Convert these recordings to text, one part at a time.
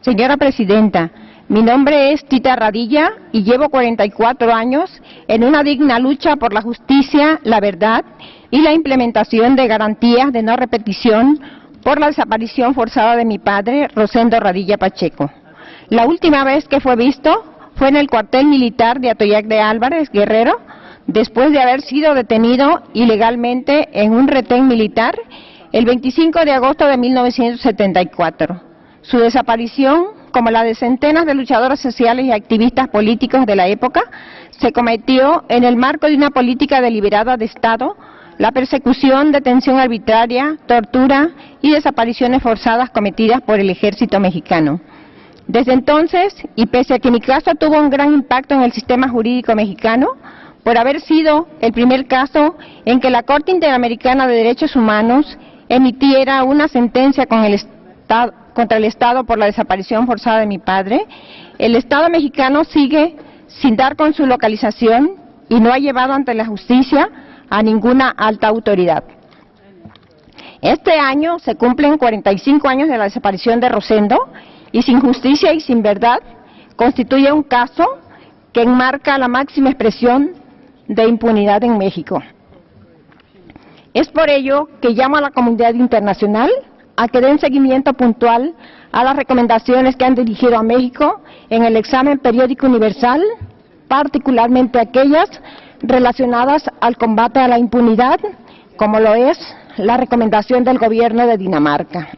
Señora Presidenta, mi nombre es Tita Radilla y llevo 44 años en una digna lucha por la justicia, la verdad y la implementación de garantías de no repetición por la desaparición forzada de mi padre, Rosendo Radilla Pacheco. La última vez que fue visto fue en el cuartel militar de Atoyac de Álvarez, Guerrero, después de haber sido detenido ilegalmente en un retén militar el 25 de agosto de 1974. Su desaparición como la de centenas de luchadores sociales y activistas políticos de la época, se cometió en el marco de una política deliberada de Estado, la persecución, detención arbitraria, tortura y desapariciones forzadas cometidas por el ejército mexicano. Desde entonces, y pese a que mi caso tuvo un gran impacto en el sistema jurídico mexicano, por haber sido el primer caso en que la Corte Interamericana de Derechos Humanos emitiera una sentencia con el Estado, contra el Estado por la desaparición forzada de mi padre, el Estado mexicano sigue sin dar con su localización y no ha llevado ante la justicia a ninguna alta autoridad. Este año se cumplen 45 años de la desaparición de Rosendo y sin justicia y sin verdad constituye un caso que enmarca la máxima expresión de impunidad en México. Es por ello que llamo a la comunidad internacional a que den seguimiento puntual a las recomendaciones que han dirigido a México en el examen periódico universal, particularmente aquellas relacionadas al combate a la impunidad, como lo es la recomendación del gobierno de Dinamarca.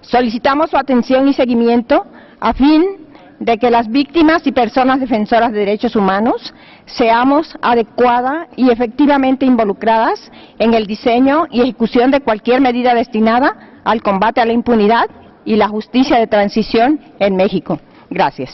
Solicitamos su atención y seguimiento a fin de que las víctimas y personas defensoras de derechos humanos seamos adecuada y efectivamente involucradas en el diseño y ejecución de cualquier medida destinada al combate a la impunidad y la justicia de transición en México. Gracias.